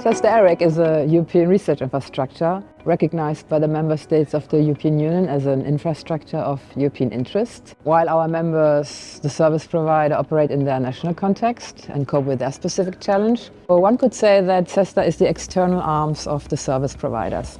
CESSDA-ERIC is a European research infrastructure recognized by the member states of the European Union as an infrastructure of European interest. While our members, the service provider, operate in their national context and cope with their specific challenge, well, one could say that CESSDA is the external arms of the service providers.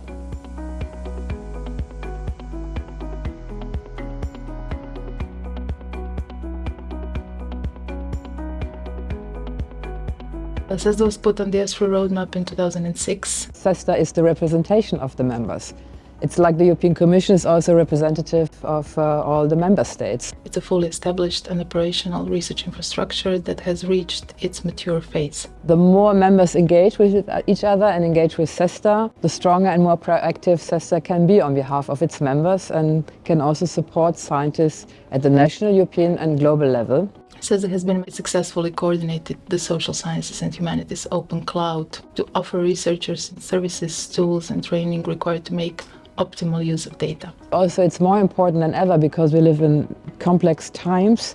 CESSDA was put on the ESFRI roadmap in 2006. CESSDA is the representation of the members. It's like the European Commission is also representative of uh, all the member states. It's a fully established and operational research infrastructure that has reached its mature phase. The more members engage with each other and engage with CESSDA, the stronger and more proactive CESSDA can be on behalf of its members and can also support scientists at the national, European and global level. CESSDA has been successfully coordinated the social sciences and humanities open cloud to offer researchers services, tools and training required to make optimal use of data. Also, it's more important than ever because we live in complex times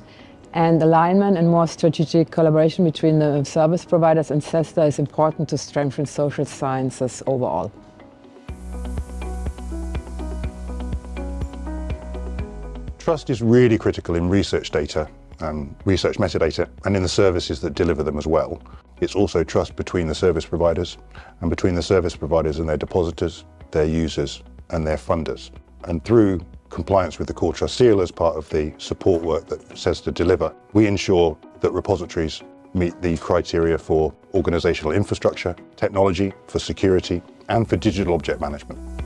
and alignment and more strategic collaboration between the service providers and CESSDA is important to strengthen social sciences overall. Trust is really critical in research data um, research metadata and in the services that deliver them as well. It's also trust between the service providers and between the service providers and their depositors, their users and their funders. And through compliance with the Core Trust Seal as part of the support work that CESSDA deliver, we ensure that repositories meet the criteria for organisational infrastructure, technology, for security and for digital object management.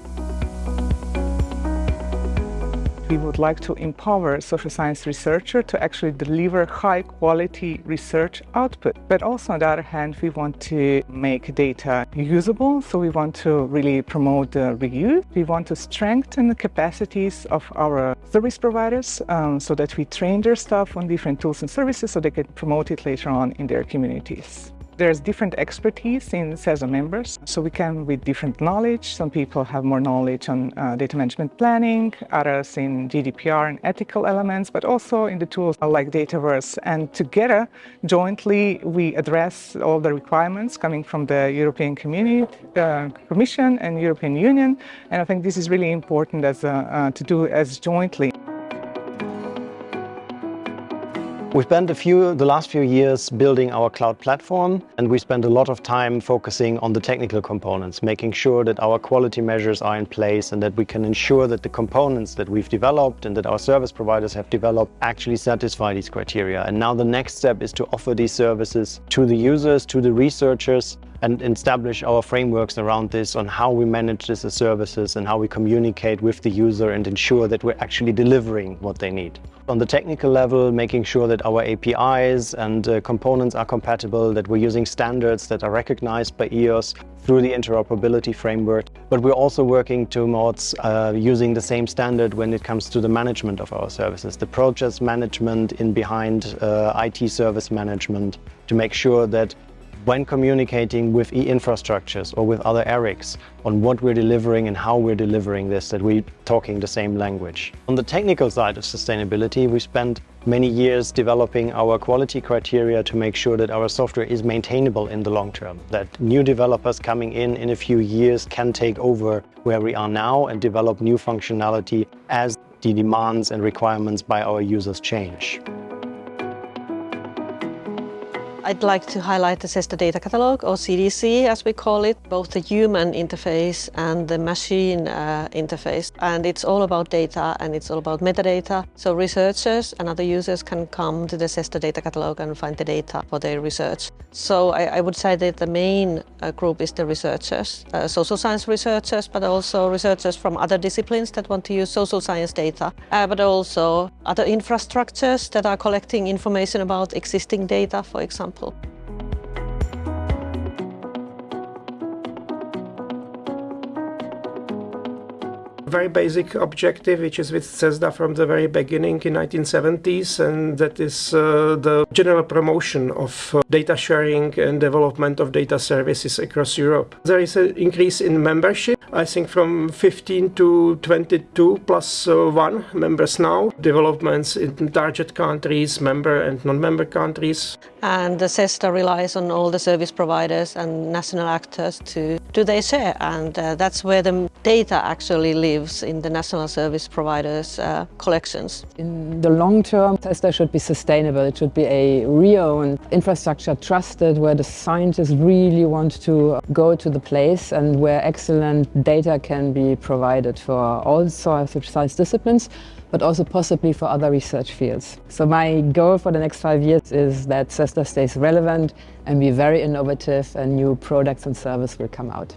We would like to empower social science researchers to actually deliver high quality research output. But also on the other hand, we want to make data usable. So we want to really promote the reuse. We want to strengthen the capacities of our service providers um, so that we train their staff on different tools and services so they can promote it later on in their communities. There's different expertise in CESSDA members, so we come with different knowledge. Some people have more knowledge on uh, data management planning, others in GDPR and ethical elements, but also in the tools like Dataverse. And together, jointly, we address all the requirements coming from the European Community, uh, Commission and European Union. And I think this is really important as uh, to do as jointly. We spent a few, the last few years building our cloud platform and we spent a lot of time focusing on the technical components, making sure that our quality measures are in place and that we can ensure that the components that we've developed and that our service providers have developed actually satisfy these criteria. And now the next step is to offer these services to the users, to the researchers and establish our frameworks around this on how we manage this as services and how we communicate with the user and ensure that we're actually delivering what they need. On the technical level, making sure that our APIs and uh, components are compatible, that we're using standards that are recognized by EOSC through the interoperability framework. But we're also working towards uh, using the same standard when it comes to the management of our services, the project management in behind uh, IT service management, to make sure that when communicating with e-infrastructures or with other ERICs on what we're delivering and how we're delivering this, that we're talking the same language. On the technical side of sustainability, we spent many years developing our quality criteria to make sure that our software is maintainable in the long term, that new developers coming in in a few years can take over where we are now and develop new functionality as the demands and requirements by our users change. I'd like to highlight the CESSDA Data Catalog, or CDC as we call it, both the human interface and the machine uh, interface. And it's all about data and it's all about metadata. So researchers and other users can come to the CESSDA Data Catalog and find the data for their research. So I, I would say that the main uh, group is the researchers, uh, social science researchers, but also researchers from other disciplines that want to use social science data, uh, but also other infrastructures that are collecting information about existing data, for example example. Very basic objective, which is with CESSDA from the very beginning in 1970s, and that is uh, the general promotion of uh, data sharing and development of data services across Europe. There is an increase in membership, I think from 15 to 22 plus uh, one members now. Developments in target countries, member and non-member countries. And the CESSDA relies on all the service providers and national actors to do their share, and uh, that's where the data actually lives in the national service providers' uh, collections. In the long term, CESSDA should be sustainable. It should be a re-owned infrastructure, trusted, where the scientists really want to go to the place and where excellent data can be provided for all sorts of science disciplines, but also possibly for other research fields. So my goal for the next five years is that CESSDA stays relevant and be very innovative and new products and services will come out.